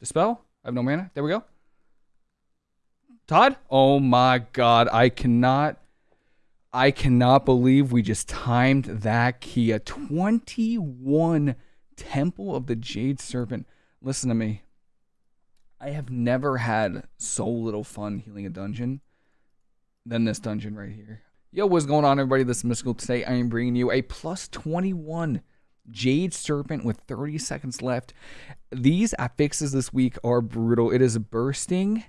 Dispel. I have no mana. There we go. Todd? Oh my god. I cannot I cannot believe we just timed that Kia 21 Temple of the Jade Serpent. Listen to me. I have never had so little fun healing a dungeon than this dungeon right here. Yo, what's going on, everybody? This is Mystical. Today, I am bringing you a plus 21 Jade Serpent with 30 seconds left. These affixes this week are brutal. It is bursting,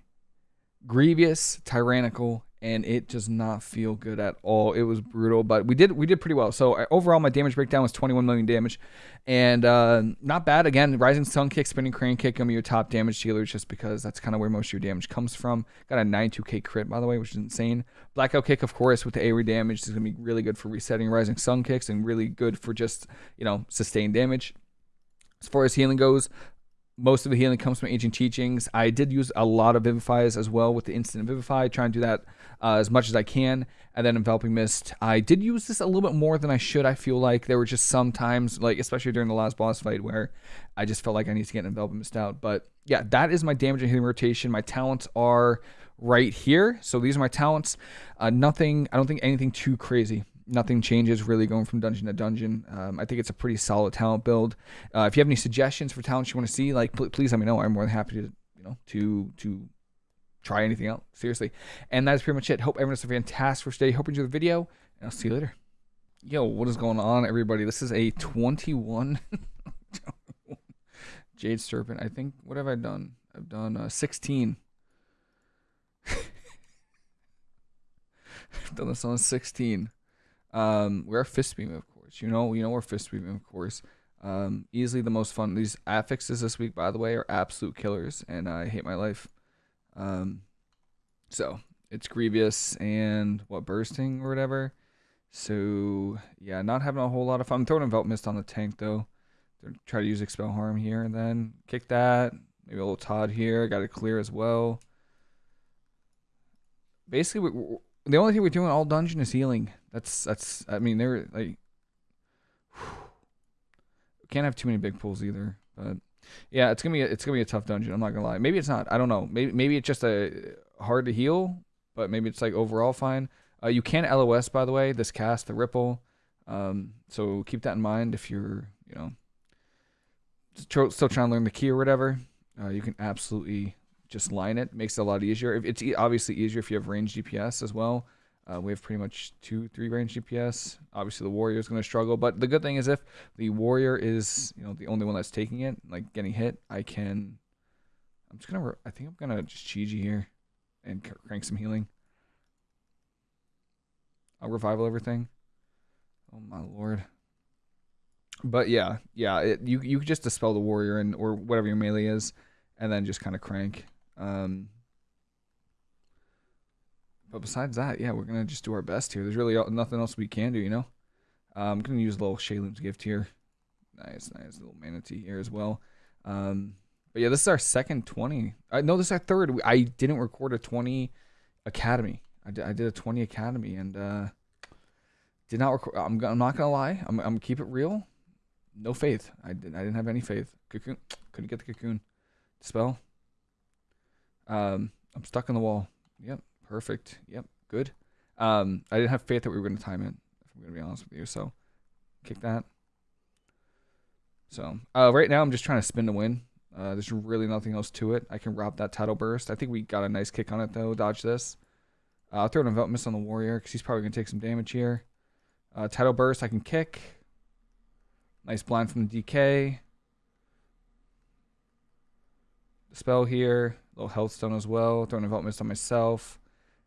grievous, tyrannical, and it does not feel good at all. It was brutal, but we did we did pretty well. So uh, overall, my damage breakdown was 21 million damage, and uh, not bad. Again, rising sun kick, spinning crane kick, gonna be your top damage dealers just because that's kind of where most of your damage comes from. Got a 92k crit by the way, which is insane. Blackout kick, of course, with the AoE damage is gonna be really good for resetting rising sun kicks and really good for just you know sustained damage. As far as healing goes, most of the healing comes from ancient teachings. I did use a lot of vivifies as well with the instant vivify, trying to do that uh, as much as I can. And then enveloping mist, I did use this a little bit more than I should. I feel like there were just some times, like especially during the last boss fight, where I just felt like I need to get enveloping mist out. But yeah, that is my damage and healing rotation. My talents are right here. So these are my talents. Uh, nothing. I don't think anything too crazy nothing changes really going from dungeon to dungeon. Um, I think it's a pretty solid talent build. Uh, if you have any suggestions for talents you want to see, like pl- please let me know. I'm more than happy to you know to to try anything out seriously. And that is pretty much it. Hope everyone has a fantastic first day. Hope you enjoy the video, and I'll see you later. Yo, what is going on, everybody? This is a 21 Jade Serpent. I think what have I done? I've done uh, 16. I've done this on 16. Um, we're fist beam, of course. You know, you know we're fist beam, of course. Um, easily the most fun. These affixes this week, by the way, are absolute killers, and I hate my life. Um, so it's grievous and what bursting or whatever. So yeah, not having a whole lot of fun. I'm throwing mist on the tank though. Try to use expel harm here and then kick that. Maybe a little Todd here. Got it clear as well. Basically, the only thing we're doing all dungeon is healing. That's that's. I mean, they're like. Can't have too many big pulls either, but yeah, it's gonna be a, it's gonna be a tough dungeon. I'm not gonna lie. Maybe it's not. I don't know. Maybe maybe it's just a hard to heal, but maybe it's like overall fine. Uh, you can LOS by the way. This cast the ripple, um, so keep that in mind if you're you know still trying to learn the key or whatever. Uh, you can absolutely just line it. Makes it a lot easier. It's obviously easier if you have range DPS as well. Uh, we have pretty much two, three range DPS. Obviously, the warrior is going to struggle, but the good thing is if the warrior is, you know, the only one that's taking it, like getting hit, I can. I'm just gonna. I think I'm gonna just Chi-Ji here, and crank some healing. I'll revival everything. Oh my lord. But yeah, yeah, it, you you could just dispel the warrior and or whatever your melee is, and then just kind of crank. Um, but besides that, yeah, we're gonna just do our best here. There's really nothing else we can do, you know. Uh, I'm gonna use a little Sheilun's gift here. Nice, nice little Mana Tea here as well. Um, but yeah, this is our second 20. I know this is our third. I didn't record a 20 academy. I did, I did a 20 academy and uh, did not record. I'm, I'm not gonna lie. I'm, I'm keep it real. No faith. I didn't. I didn't have any faith. Cocoon. Couldn't get the cocoon. Spell. Um, I'm stuck in the wall. Yep. Perfect. Yep. Good. Um, I didn't have faith that we were going to time it. If I'm going to be honest with you, so kick that. So uh, right now I'm just trying to spin to win. Uh, there's really nothing else to it. I can rob that tidal burst. I think we got a nice kick on it though. Dodge this. Uh, I'll throw an envelop mist on the warrior because he's probably gonna take some damage here. Uh, tidal burst I can kick. Nice blind from the DK. Spell here. Little health stone as well. Throw an envelop mist on myself.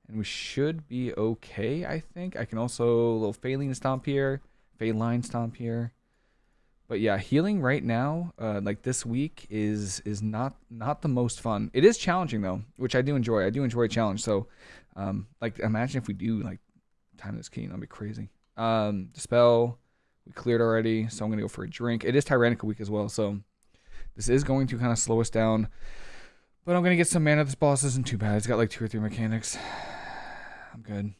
And we should be okay, I think. I can also, a little Faeline Stomp here. Faeline Stomp here. But yeah, healing right now, uh, like this week, is is not not the most fun. It is challenging though, which I do enjoy. I do enjoy a challenge. So, um, like imagine if we do like time this key, that'd be crazy. Um, spell we cleared already, so I'm gonna go for a drink. It is Tyrannical week as well, so this is going to kind of slow us down. But I'm gonna get some mana. This boss isn't too bad. It's got like two or three mechanics. I'm good.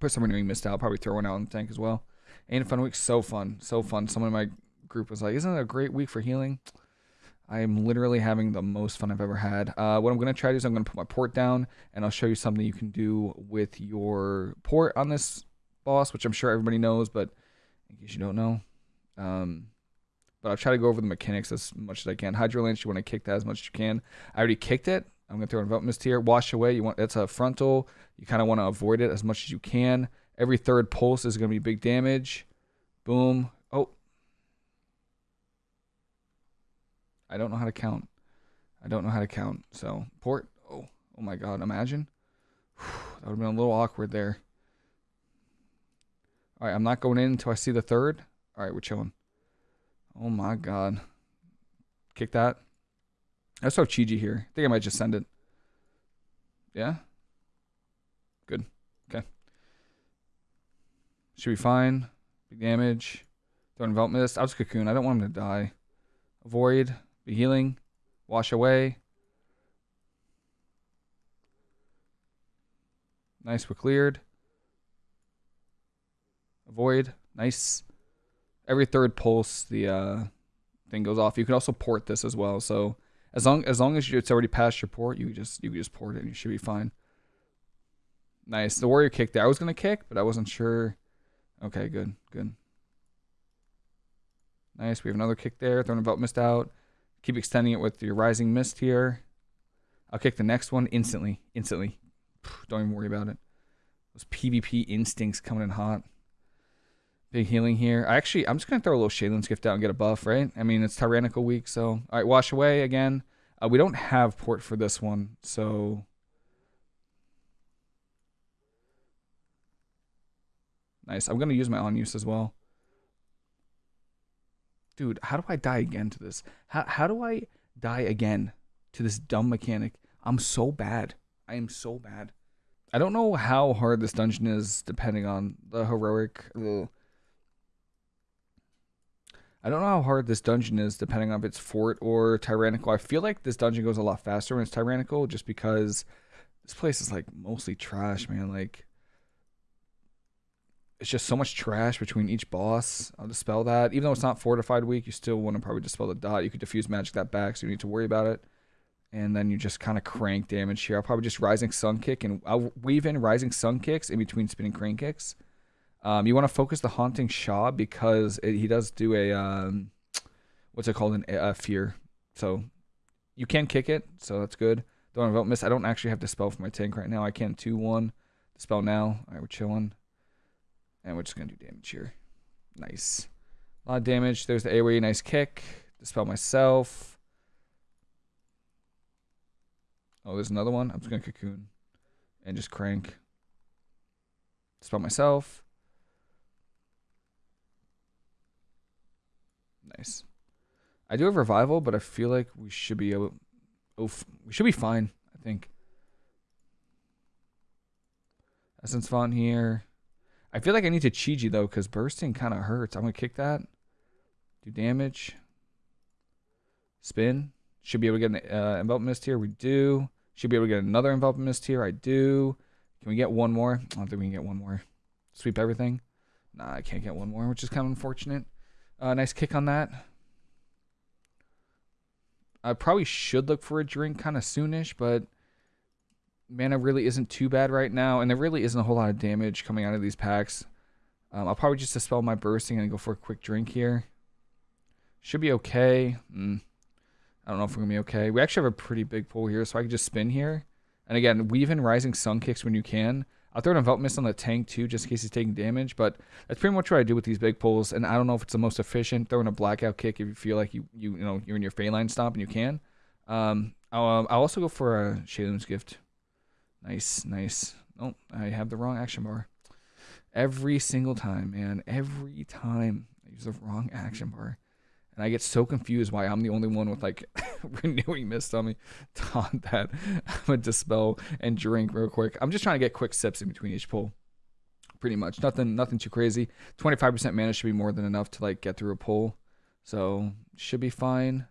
Put someone doing missed out. Probably throw one out in the tank as well. Ain't fun week. So fun. So fun. Someone in my group was like, isn't it a great week for healing? I am literally having the most fun I've ever had. Uh, what I'm going to try to do is I'm going to put my port down and I'll show you something you can do with your port on this boss, which I'm sure everybody knows, but in case you don't know. Um, but I'll try to go over the mechanics as much as I can. Hydro Lance, you want to kick that as much as you can. I already kicked it. I'm going to throw an Mist here. Wash away. You want It's a frontal. You kind of want to avoid it as much as you can. Every third pulse is going to be big damage. Boom. Oh, I don't know how to count. I don't know how to count. So port. Oh, oh my God! Imagine. that would have been a little awkward there. All right, I'm not going in until I see the third. All right, we're chilling. Oh my God! Kick that. I saw Chi-Ji here. I think I might just send it. Yeah. Good. Okay. Should be fine. Big damage. Don't envelop mist. I'll just cocoon. I don't want him to die. Avoid. Be healing. Wash away. Nice, we're cleared. Avoid. Nice. Every third pulse, the uh, thing goes off. You can also port this as well. So as long as long as you, it's already past your port, you just you just port it and you should be fine. Nice. The warrior kick there. I was gonna kick, but I wasn't sure. Okay, good, good. Nice. We have another kick there. Throwing about missed out. Keep extending it with your Rising Mist here. I'll kick the next one instantly. Instantly. Don't even worry about it. Those PvP instincts coming in hot. Big healing here. I actually, I'm just going to throw a little Sheilun's Gift out and get a buff, right? I mean, it's Tyrannical week, so... All right, Wash Away again. Uh, we don't have port for this one, so... Nice. I'm going to use my on use as well dude, how do I die again to this? How how do I die again to this dumb mechanic? I'm so bad. I am so bad. I don't know how hard this dungeon is depending on the heroic. I don't know how hard this dungeon is depending on if it's fort or tyrannical. I feel like this dungeon goes a lot faster when it's tyrannical just because this place is like mostly trash, man. Like it's just so much trash between each boss. I'll dispel that. Even though it's not fortified week, you still want to probably dispel the dot. You could diffuse magic that back, so you need to worry about it. And then you just kind of crank damage here. I'll probably just Rising Sun Kick, and I'll weave in Rising Sun Kicks in between Spinning Crane Kicks. Um, you want to focus the Haunting Sha because it, he does do a, um, what's it called, an, a fear. So you can kick it, so that's good. Don't Envelop Mist. I don't actually have to spell for my tank right now. I can 2-1. Dispel now. All right, we're chilling. And we're just going to do damage here. Nice. A lot of damage. There's the AoE. Nice kick. Dispel myself. Oh, there's another one. I'm just going to cocoon. And just crank. Dispel myself. Nice. I do have revival, but I feel like we should be able. Oh, we should be fine. I think. Essence font here. I feel like I need to Chi-Ji though, because bursting kind of hurts. I'm gonna kick that. Do damage. Spin. Should be able to get an uh, envelop mist here. We do. Should be able to get another envelop mist here. I do. Can we get one more? I don't think we can get one more. Sweep everything. Nah, I can't get one more, which is kind of unfortunate. Uh, nice kick on that. I probably should look for a drink kind of soonish, but mana really isn't too bad right now, and there really isn't a whole lot of damage coming out of these packs. Um, I'll probably just dispel my bursting and go for a quick drink here. Should be okay. Mm. I don't know if we're going to be okay. We actually have a pretty big pull here, so I can just spin here. And again, weave in Rising Sun kicks when you can. I'll throw an Envelop Mist on the tank too, just in case he's taking damage. But that's pretty much what I do with these big pulls. And I don't know if it's the most efficient. Throwing a Blackout kick if you feel like you you, you know you're in your Faeline stomp and you can. Um, I'll, um, I'll also go for a Sheilun's Gift. Nice, nice. Oh, I have the wrong action bar. Every single time, man. Every time I use the wrong action bar. And I get so confused why I'm the only one with like renewing mist on me. Taunt that. I'm gonna dispel and drink real quick. I'm just trying to get quick sips in between each pull. Pretty much. Nothing nothing too crazy. 25% mana should be more than enough to like get through a pull. So should be fine.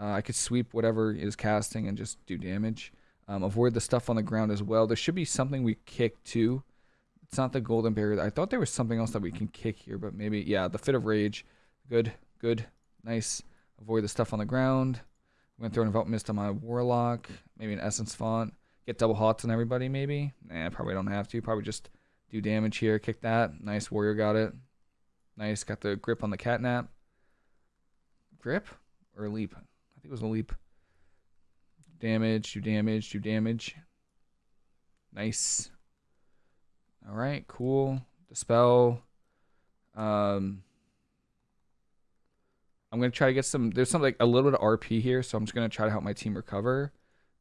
Uh, I could sweep whatever is casting and just do damage. Um, avoid the stuff on the ground as well. There should be something we kick too. It's not the golden barrier. I thought there was something else that we can kick here, but maybe, yeah, the fit of rage. Good, good, nice. Avoid the stuff on the ground. I'm gonna throw an Envelop Mist on my Warlock. Maybe an Essence Font. Get double hots on everybody, maybe. Nah, probably don't have to. Probably just do damage here. Kick that. Nice. Warrior got it. Nice. Got the grip on the catnap. Grip or a leap? I think it was a leap. Damage. Do damage. Do damage. Nice. All right. Cool. Dispel. Um. I'm gonna try to get some. There's some like a little bit of RP here, so I'm just gonna try to help my team recover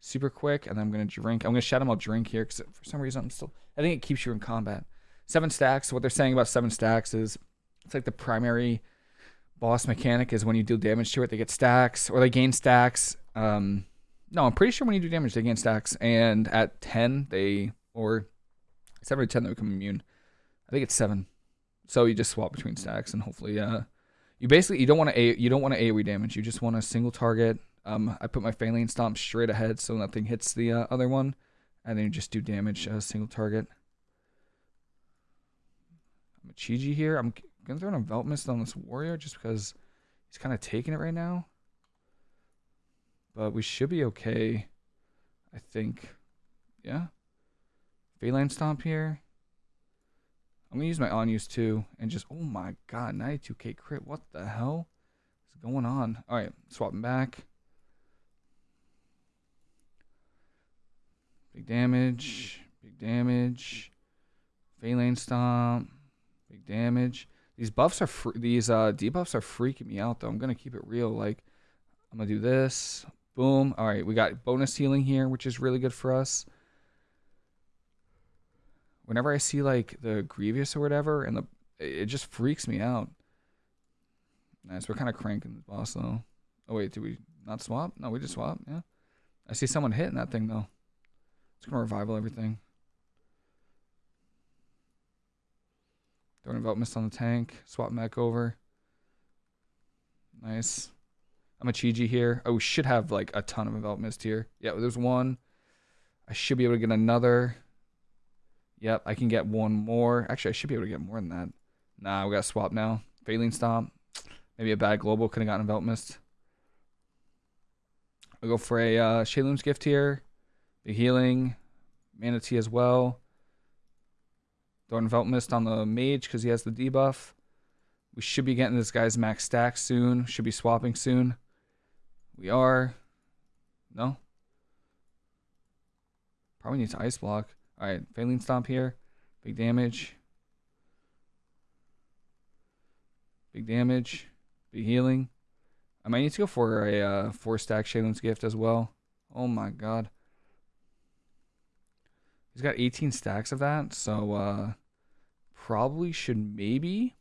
super quick, and then I'm gonna drink. I'm gonna him out drink here because for some reason I'm still. I think it keeps you in combat. Seven stacks. What they're saying about seven stacks is it's like the primary boss mechanic is when you deal damage to it, they get stacks or they gain stacks. Um, no, I'm pretty sure when you do damage, they gain stacks, and at ten they or seven or ten they become immune. I think it's seven. So you just swap between stacks, and hopefully, uh, you basically you don't want to a you don't want to AoE damage. You just want a single target. Um, I put my Faeline Stomp straight ahead so nothing hits the uh, other one, and then you just do damage a uh, single target. I'm a Chiji here. I'm gonna throw an Envelop Mist on this warrior just because he's kind of taking it right now. But we should be okay, I think. Yeah. Faeline Stomp here. I'm gonna use my on use too, and just oh my god, 92k crit. What the hell is going on? All right, swapping back. Big damage, big damage. Faeline stomp, big damage. These buffs are these uh debuffs are freaking me out though. I'm gonna keep it real. Like I'm gonna do this. Boom. All right, we got bonus healing here, which is really good for us whenever I see like the Grievous or whatever, and the it just freaks me out. Nice, we're kind of cranking the boss though. Oh wait, did we not swap? No, we just swap. Yeah, I see someone hitting that thing though. It's gonna revival everything. Don't Envelop Mist on the tank. Swap back over. Nice. I'm a Chiji here. Oh, we should have like a ton of Envelop Mist here. Yeah, there's one. I should be able to get another. Yep, I can get one more. Actually, I should be able to get more than that. Nah, we got to swap now. Faeline Stomp. Maybe a bad global. Could have gotten Envelop Mist. I'll go for a uh, Gift here. The healing. Mana Tea as well. Throw Envelop Mist on the Mage because he has the debuff. We should be getting this guy's max stack soon. Should be swapping soon. We are. No? Probably need to Ice Block. All right, Faeline Stomp here. Big damage. Big damage. Big healing. I might need to go for a uh, four stack Sheilun's Gift as well. Oh my god. He's got 18 stacks of that, so uh, probably should maybe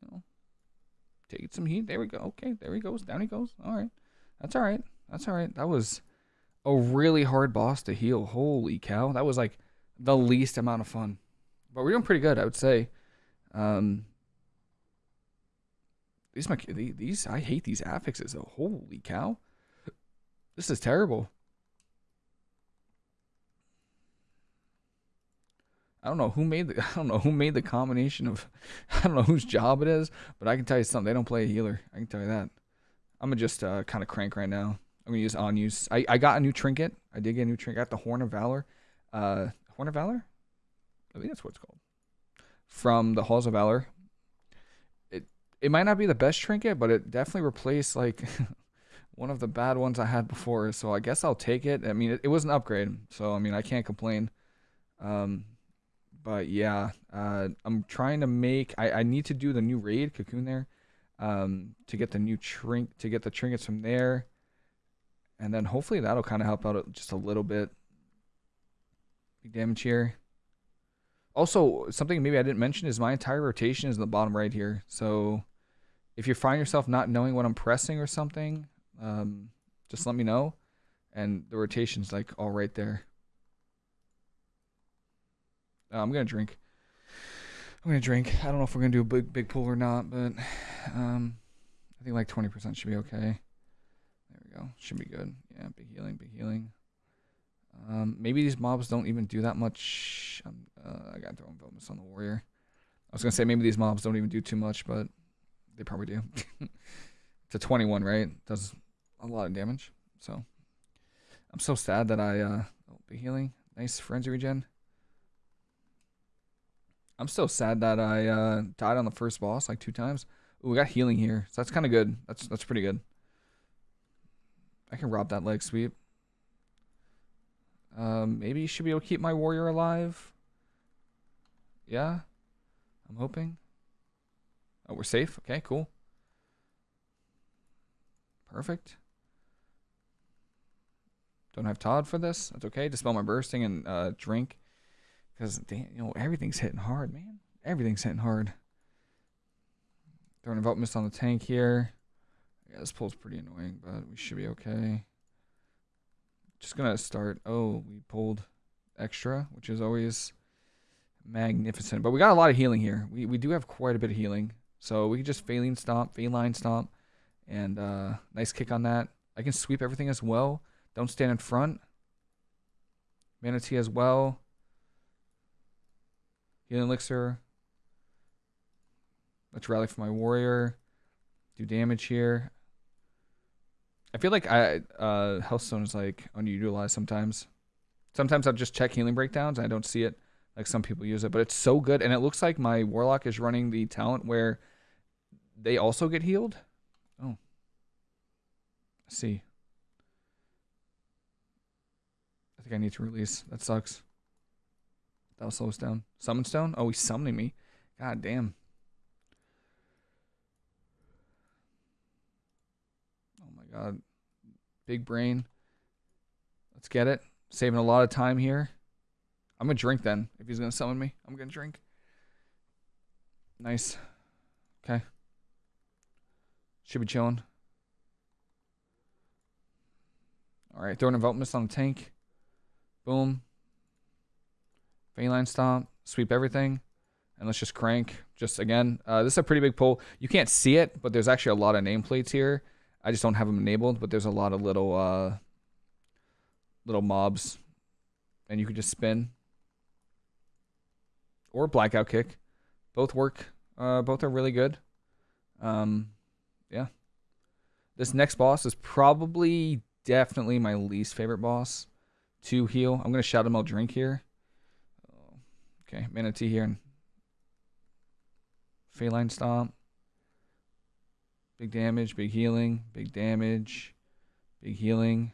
you know, take some heat. There we go. Okay, there he goes. Down he goes. All right. That's all right. That's all right. That was a really hard boss to heal. Holy cow. That was like the least amount of fun. But we're doing pretty good, I would say. Um, these my these I hate these affixes though. Holy cow. This is terrible. I don't know who made the I don't know who made the combination of I don't know whose job it is, but I can tell you something. They don't play a healer. I can tell you that. I'm gonna just uh, kind of crank right now. I'm gonna use on use. I, I got a new trinket. I did get a new trinket. I got the Horn of Valor. Uh, Horn of Valor. I think that's what it's called. From the Halls of Valor. It it might not be the best trinket, but it definitely replaced like one of the bad ones I had before. So I guess I'll take it. I mean, it, it was an upgrade, so I mean I can't complain. Um, but yeah, uh, I'm trying to make. I, I need to do the new raid cocoon there, um, to get the new trink to get the trinkets from there and then hopefully that'll kind of help out just a little bit. Big damage here. Also, something maybe I didn't mention is my entire rotation is in the bottom right here. So if you find yourself not knowing what I'm pressing or something, um, just let me know. And the rotation's like all right there. Uh, I'm gonna drink. I'm gonna drink. I don't know if we're gonna do a big big pull or not, but um, I think like 20% should be okay go. Should be good. Yeah, big healing, big healing. Um, maybe these mobs don't even do that much. Uh, I gotta throw bonus on the warrior. I was gonna say maybe these mobs don't even do too much, but they probably do. to 21, right? Does a lot of damage. So I'm so sad that I uh oh, be healing. Nice frenzy regen. I'm so sad that I uh died on the first boss like two times. Ooh, we got healing here. So that's kind of good. That's that's pretty good. I can rob that leg sweep. Um, maybe should be able to keep my warrior alive. Yeah, I'm hoping. Oh, we're safe. Okay, cool. Perfect. Don't have Todd for this. That's okay. Dispel my bursting and uh, drink. Because, damn, you know, everything's hitting hard, man. Everything's hitting hard. Throwing Envelop Mist on the tank here. Yeah, this pull's pretty annoying, but we should be okay. Just gonna start. Oh, we pulled extra, which is always magnificent. But we got a lot of healing here. We we do have quite a bit of healing. So we can just Faeline Stomp, Faeline Stomp, and uh, nice kick on that. I can sweep everything as well. Don't stand in front. Mana Tea as well. Healing Elixir. Let's rally for my warrior. Do damage here. I feel like I uh Healthstone is like underutilized sometimes. Sometimes I'll just check healing breakdowns and I don't see it like some people use it, but it's so good and it looks like my warlock is running the talent where they also get healed. Oh. I see. I think I need to release. That sucks. That'll slow us down. Summon stone? Oh, he's summoning me. God damn. God. Big brain. Let's get it. Saving a lot of time here. I'm to drink then. If he's to summon me, I'm to drink. Nice. Okay. Should be chilling. Alright, throwing Envelop Mist on the tank. Boom. Faeline Stomp. Sweep everything. And let's just crank. Just again, uh, this is a pretty big pull. You can't see it, but there's actually a lot of nameplates here. I just don't have them enabled, but there's a lot of little uh, little mobs, and you can just spin or blackout kick. Both work. Uh, both are really good. Um, yeah. This next boss is probably definitely my least favorite boss to heal. I'm gonna shout him out drink here. Okay, Mana Tea here and Faeline Stomp. Big damage, big healing, big damage, big healing.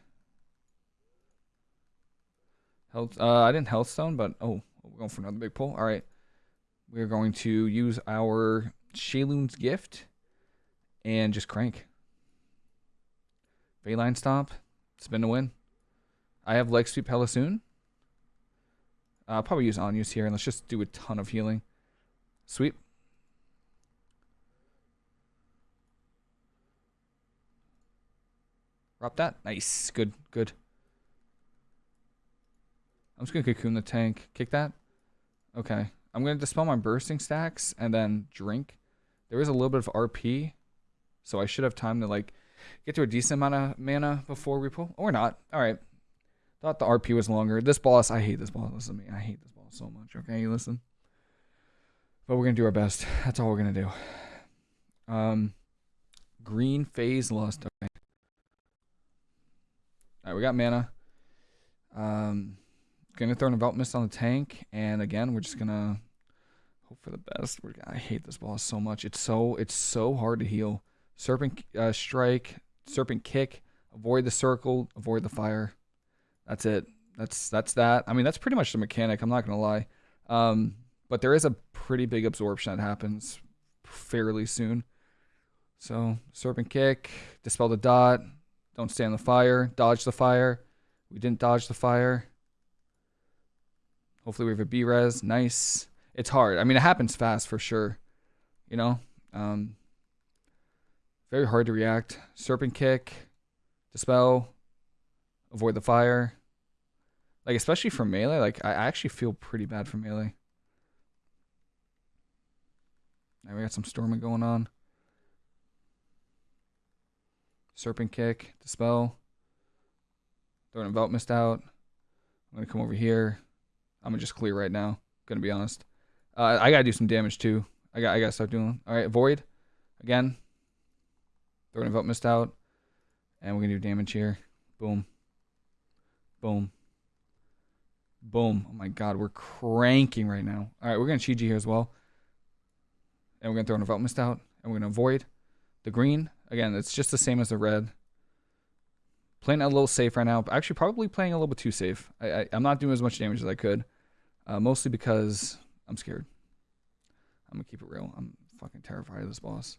Health. Uh, I didn't health stone, but oh, we're going for another big pull. All right, we're going to use our Sheilun's gift and just crank. Faeline stomp, spin to win. I have leg sweep hella soon. Uh, I'll probably use on use here, and let's just do a ton of healing. Sweep. Drop that. Nice. Good. Good. I'm just going to cocoon the tank. Kick that. Okay. I'm going to dispel my bursting stacks and then drink. There is a little bit of RP. So I should have time to like get to a decent amount of mana before we pull. Or not. All right. Thought the RP was longer. This boss, I hate this boss. Listen to me. I hate this boss so much. Okay, listen. But we're going to do our best. That's all we're going to do. Um, green phase lust. Okay. All right, we got mana. Um, gonna throw an Envelop Mist on the tank, and again, we're just gonna hope for the best. We're, I hate this boss so much. It's so it's so hard to heal. Serpent uh, strike, serpent kick, avoid the circle, avoid the fire. That's it. That's that's that. I mean, that's pretty much the mechanic. I'm not gonna lie. Um, but there is a pretty big absorption that happens fairly soon. So serpent kick, dispel the dot, don't stay stand the fire. Dodge the fire. We didn't dodge the fire. Hopefully we have a B-res. Nice. It's hard. I mean, it happens fast for sure. You know? Um, very hard to react. Serpent kick. Dispel. Avoid the fire. Like, especially for melee, like, I actually feel pretty bad for melee. Now we got some storming going on. Serpent Kick, Dispel. Throw an Envelop Mist out. I'm going to come over here. I'm going to just clear right now. Going to be honest. Uh, I got to do some damage too. I got I got to start doing. All right, Void. Again. Throw an Envelop Mist out. And we're going to do damage here. Boom. Boom. Boom. Oh my god, we're cranking right now. Alright, we're going to Chi-Ji here as well. And we're going to throw an Envelop Mist out. And we're going to avoid the green. Again, it's just the same as the red. Playing a little safe right now. Actually, probably playing a little bit too safe. I, am not doing as much damage as I could. Uh, mostly because I'm scared. I'm going to keep it real. I'm fucking terrified of this boss.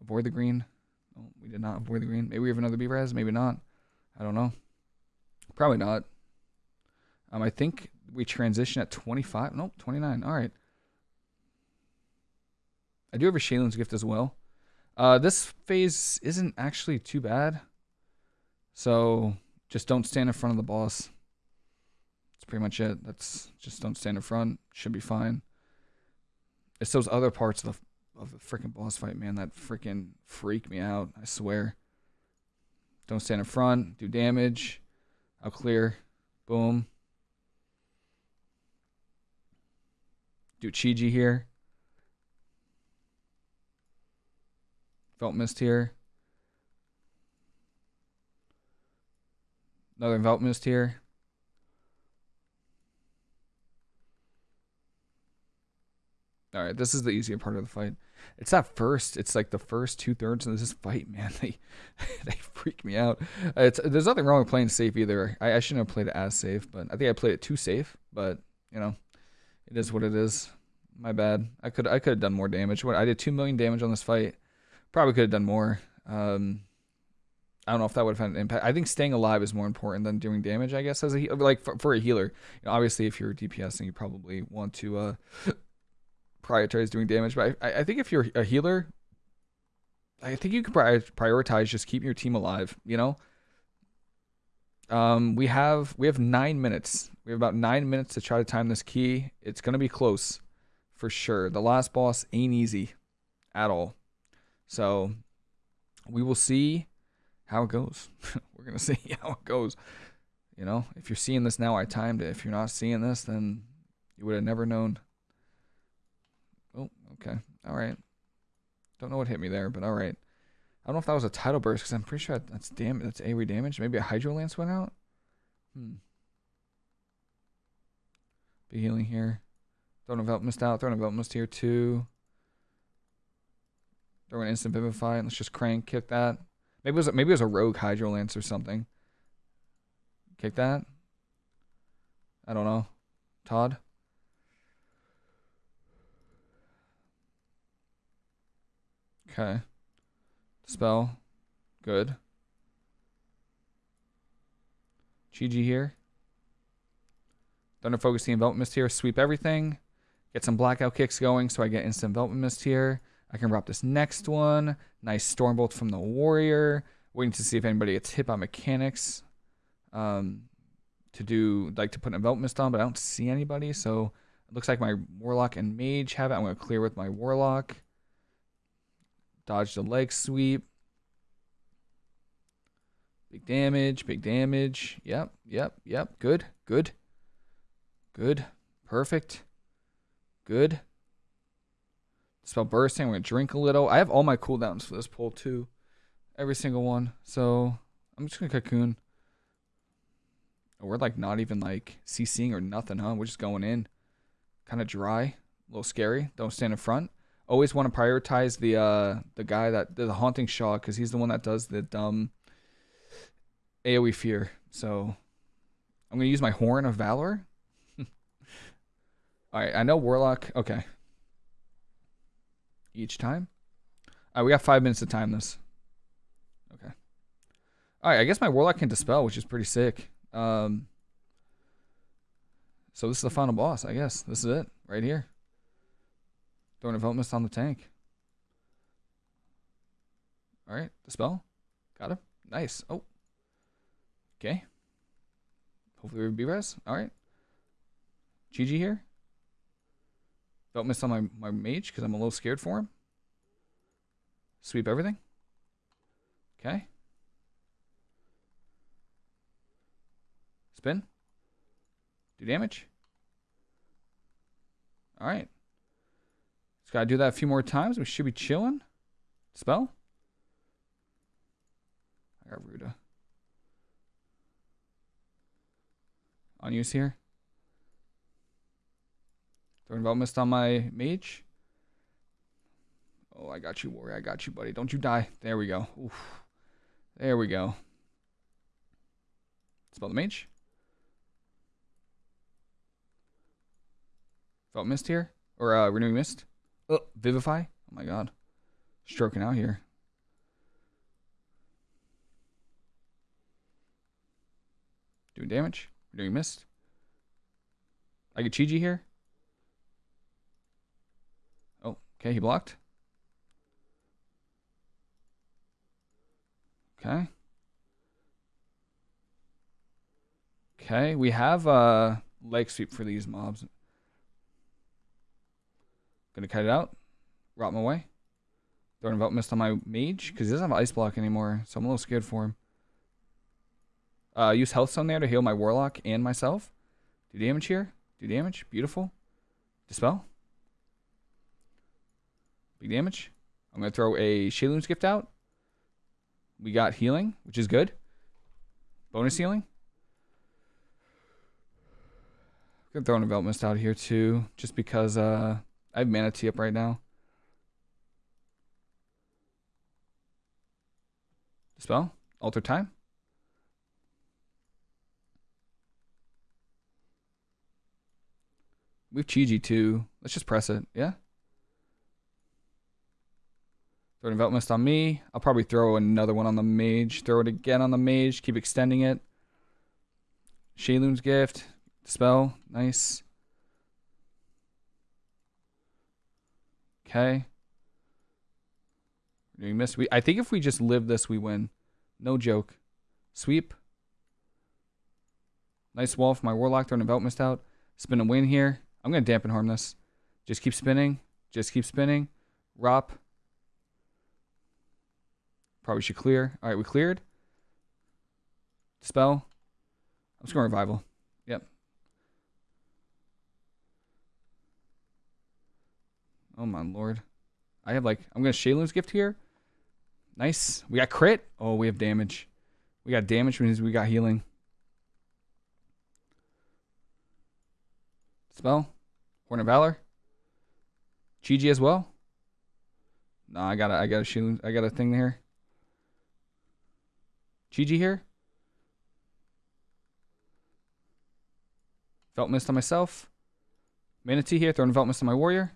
Avoid the green. Oh, we did not avoid the green. Maybe we have another B-Res. Maybe not. I don't know. Probably not. Um, I think we transition at 25. Nope, 29. All right. I do have a Sheilun's gift as well. Uh, this phase isn't actually too bad. So just don't stand in front of the boss. That's pretty much it. That's just don't stand in front. Should be fine. It's those other parts of the of the freaking boss fight, man, that freaking freak me out. I swear. Don't stand in front. Do damage. I'll clear. Boom. Do Chi-Ji here. Felt mist here. Another Envelop Mist here. All right, this is the easier part of the fight. It's not first. It's like the first two thirds of this fight, man. They they freak me out. It's there's nothing wrong with playing safe either. I, I shouldn't have played it as safe, but I think I played it too safe. But you know, it is what it is. My bad. I could I could have done more damage. What I did two million damage on this fight. Probably could have done more. Um, I don't know if that would have had an impact. I think staying alive is more important than doing damage. I guess as a like for, for a healer. You know, obviously, if you're DPSing, you probably want to uh, prioritize doing damage. But I, I think if you're a healer, I think you can prioritize just keeping your team alive. You know. Um, we have we have nine minutes. We have about nine minutes to try to time this key. It's gonna be close, for sure. The last boss ain't easy, at all. So, we will see how it goes. We're gonna see how it goes. You know, if you're seeing this now, I timed it. If you're not seeing this, then you would have never known. Oh, okay. All right. Don't know what hit me there, but all right. I don't know if that was a tidal burst because I'm pretty sure that's damage. That's AoE damage. Maybe a Hydro Lance went out. Hmm. Be healing here. An Envelop Mist out. An Envelop Mist here too. Throw an instant vivify. And let's just crank kick that. Maybe it was maybe it was a rogue Hydro Lance or something. Kick that. I don't know. Todd. Okay. Spell. Good. Chi-Ji here. Thunder Focus the Envelop Mist here. Sweep everything. Get some Blackout kicks going so I get instant Envelop Mist here. I can drop this next one. Nice Stormbolt from the Warrior. Waiting to see if anybody gets hit by mechanics. Um, to do, like to put an Envelop Mist on, but I don't see anybody. So it looks like my Warlock and Mage have it. I'm going to clear with my Warlock. Dodge the leg sweep. Big damage, big damage. Yep, yep, yep. Good, good, good. Perfect. Good. Spell bursting. We're to drink a little. I have all my cooldowns for this pull too. Every single one. So I'm just to cocoon. We're like not even like CCing or nothing, huh? We're just going in. Kind of dry. A little scary. Don't stand in front. Always want to prioritize the uh the guy that the haunting Sha because he's the one that does the dumb AoE fear. So I'm gonna use my horn of valor. Alright, I know Warlock. Okay each time. All right, we got five minutes to time this. Okay. All right, I guess my Warlock can Dispel, which is pretty sick. Um, so this is the final boss, I guess. This is it, right here. Throwing Envelop Mist on the tank. All right, Dispel. Got him. Nice. Oh. Okay. Hopefully we B-Res. All right. Chi-Ji here. Don't miss on my, my mage because I'm a little scared for him. Sweep everything. Okay. Spin. Do damage. All right. Just got to do that a few more times. We should be chilling. Spell. I got Ruda. On use here. Throwing Envelop Mist on my mage. Oh, I got you, warrior. I got you, buddy. Don't you die. There we go. Oof. There we go. Spell the mage. Felt mist here? Or uh, renewing mist? Oh, vivify? Oh my god. Stroking out here. Doing damage. Renewing mist. I get Chi-Ji here. Oh, okay, he blocked. Okay. Okay, we have a leg sweep for these mobs. Gonna cut it out. Rot him away. Throwing Envelop Mist on my mage, because he doesn't have ice block anymore, so I'm a little scared for him. Uh, use Health Stone there to heal my Warlock and myself. Do damage here. Do damage. Beautiful. Dispel. Big damage. I'm going to throw a Sheilun's Gift out. We got healing, which is good. Bonus healing. I'm going to throw an Envelop Mist out here too, just because uh, I have Mana Tea up right now. Dispel. Alter time. We have Chi-Ji too. Let's just press it. Yeah. Throw an Envelop Mist on me. I'll probably throw another one on the mage. Throw it again on the mage. Keep extending it. Sheilun's gift. Spell. Nice. Okay. We miss. We I think if we just live this, we win. No joke. Sweep. Nice wall for my warlock. Throwing Envelop Mist out. Spin a win here. I'm gonna dampen harm this. Just keep spinning. Just keep spinning. Rop. Probably should clear. All right, we cleared. Spell. I'm scoring revival. Yep. Oh my lord. I have like I'm gonna Sheilun's gift here. Nice. We got crit. Oh, we have damage. We got damage means we got healing. Spell. Horn of Valor. Chi-Ji as well. No, I got a I got a Sheilun I got a thing there. Chi-Ji here. Felt mist on myself. Mana Tea here, throwing Felt mist on my warrior.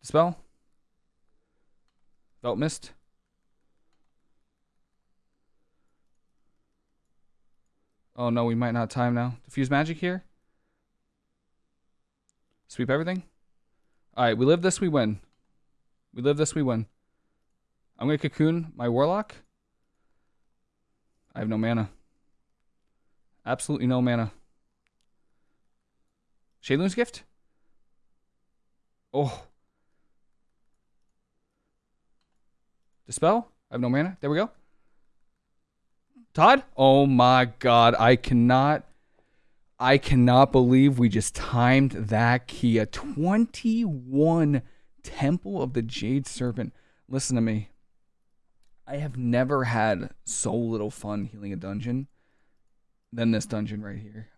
Dispel. Felt mist. Oh no, we might not time now. Diffuse magic here. Sweep everything. Alright, we live this, we win. We live this, we win. I'm going to cocoon my warlock. I have no mana. Absolutely no mana. Sheilun's gift? Oh. Dispel? I have no mana. There we go. Todd? Oh my god. I cannot. I cannot believe we just timed that Kia. 21 Temple of the Jade Serpent. Listen to me. I have never had so little fun healing a dungeon than this dungeon right here.